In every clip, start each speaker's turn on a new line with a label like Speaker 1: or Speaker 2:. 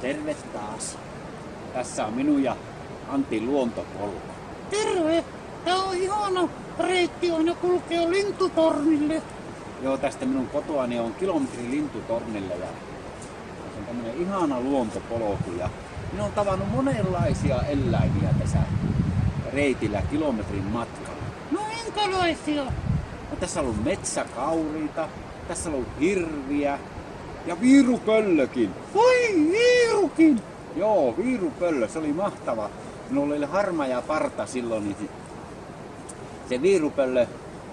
Speaker 1: Terve taas. Tässä on minun ja Antti luontopolku.
Speaker 2: Terve! Tää on ihana reitti aina kulkea lintutornille.
Speaker 1: Joo, tästä minun kotoani on kilometri lintutornille ja se on tämmönen ihana luontopolku ja minä olen tavannut monenlaisia eläimiä tässä reitillä kilometrin matkalla.
Speaker 2: No minkälaisia?
Speaker 1: No, tässä on ollut metsäkauriita, tässä on ollut hirviä ja viirupöllökin.
Speaker 2: Voi viirukin!
Speaker 1: Joo, viirupöllö, se oli mahtava. Minulla oli harmaa parta silloin, niin se viirupöllö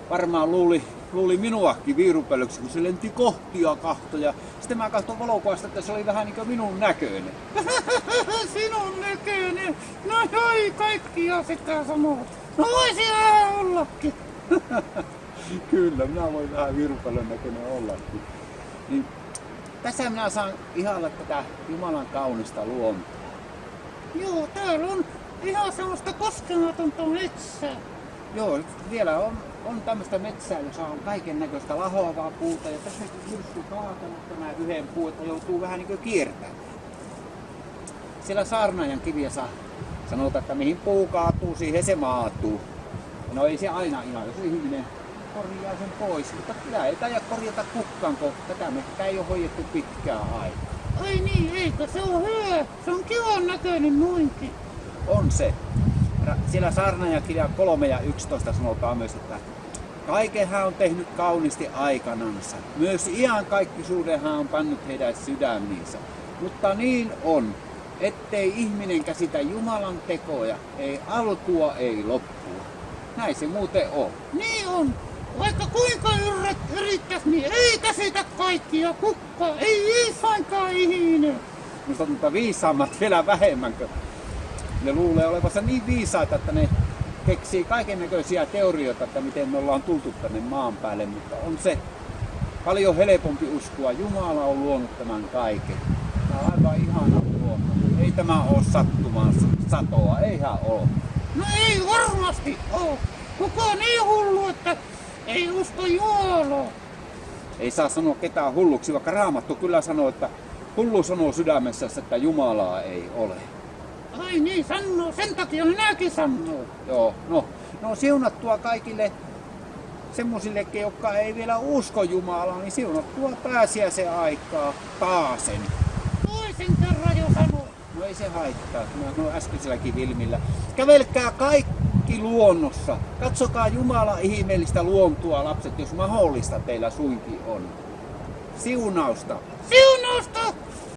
Speaker 1: varmaan luuli, luuli minuakin viirupöllöksi, kun se lenti kohtia kahtoja. Sitten mä katsoin valokuvasta, että se oli vähän niin kuin minun näköinen.
Speaker 2: Sinun näköinen. No ei kaikkia sitä sanoo. No voisi vähän ollakin.
Speaker 1: Kyllä, minä voin vähän viirupöllön näköinen ollakin. Niin, tässä minä saan ihailla tätä Jumalan kaunista luontoa.
Speaker 2: Joo, täällä on ihan semmoista koskematonta metsää.
Speaker 1: Joo, vielä on, on tämmöistä metsää, jossa on kaiken näköistä lahoavaa puuta. Ja tässä on myrsky kaatanut tämä yhden puu, että joutuu vähän niin kuin kiertämään. Siellä saarnaajan kiviessä sanotaan, että mihin puu kaatuu, siihen se maatuu. No ei se aina ihan, jos ihminen korjaa sen pois, mutta kyllä ei taida korjata kukaan, kun tätä mehtää ei ole hoidettu pitkään aikaa.
Speaker 2: Ai niin, eikö se on hyvä? Se on kivan näköinen noinkin.
Speaker 1: On se. Siellä saarnaajakirja 3 ja 11 sanotaan myös, että kaiken hän on tehnyt kauniisti aikanansa. Myös kaikkisuuden hän on pannut heidän sydämiinsä. Mutta niin on, ettei ihminen käsitä Jumalan tekoja, ei alkua, ei loppua. Näin se muuten on.
Speaker 2: Niin on. Vaikka kuinka yrit, yrittäis, niin ei käsitä kaikkia kukka. Ei iisainkaan ihminen.
Speaker 1: Mutta mutta viisaammat vielä vähemmän, ne luulee olevansa niin viisaita, että ne keksii kaiken näköisiä teorioita, että miten me ollaan tultu tänne maan päälle, mutta on se paljon helpompi uskoa. Jumala on luonut tämän kaiken. Tämä on aivan ihana luonto. Ei tämä ole sattumaan satoa, eihän ole.
Speaker 2: No ei varmasti oo. Kuka on niin hullu, että ei usko Jumalaa.
Speaker 1: Ei saa sanoa ketään hulluksi, vaikka Raamattu kyllä sanoo, että hullu sanoo sydämessä, että Jumalaa ei ole.
Speaker 2: Ai niin, sanoo. Sen takia minäkin sanoo.
Speaker 1: Joo, no, no siunattua kaikille semmosillekin, jotka ei vielä usko Jumalaa, niin siunattua pääsiäisen aikaa taasen.
Speaker 2: Toisen kerran.
Speaker 1: No ei se haittaa, mä sanoin äskeiselläkin Vilmillä. Kävelkää kaikki luonnossa. Katsokaa Jumala ihmeellistä luontoa, lapset, jos mahdollista teillä suinkin on. Siunausta!
Speaker 2: Siunausta!